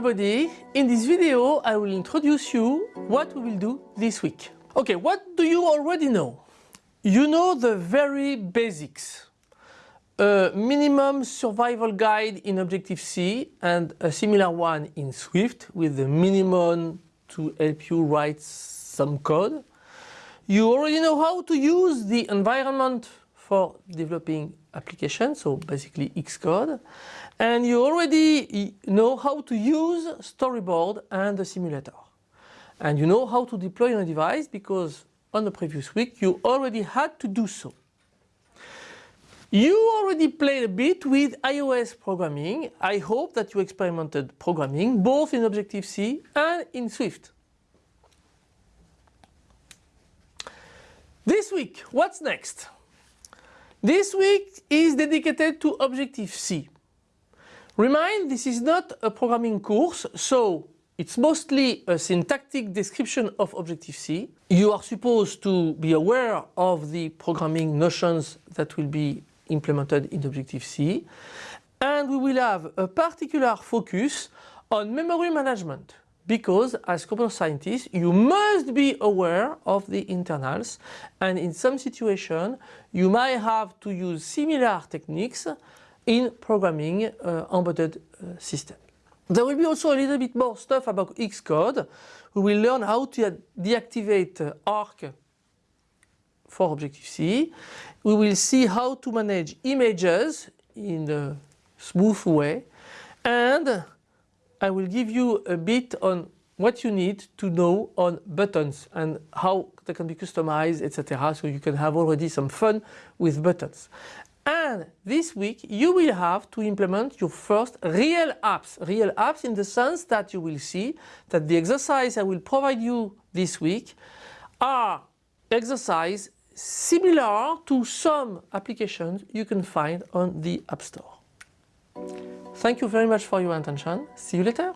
everybody! In this video I will introduce you what we will do this week. Okay, what do you already know? You know the very basics. A minimum survival guide in Objective-C and a similar one in Swift with the minimum to help you write some code. You already know how to use the environment for developing applications, so basically Xcode. And you already know how to use storyboard and the simulator. And you know how to deploy on a device because on the previous week you already had to do so. You already played a bit with iOS programming. I hope that you experimented programming both in Objective-C and in Swift. This week, what's next? This week is dedicated to Objective-C. Remind, this is not a programming course, so it's mostly a syntactic description of Objective-C. You are supposed to be aware of the programming notions that will be implemented in Objective-C. And we will have a particular focus on memory management because as computer scientists you must be aware of the internals and in some situation you might have to use similar techniques in programming uh, embedded uh, systems. There will be also a little bit more stuff about Xcode. We will learn how to deactivate uh, ARC for Objective-C. We will see how to manage images in a smooth way and I will give you a bit on what you need to know on buttons and how they can be customized etc. So you can have already some fun with buttons. And this week you will have to implement your first real apps. Real apps in the sense that you will see that the exercise I will provide you this week are exercise similar to some applications you can find on the App Store. Thank you very much for your attention. See you later.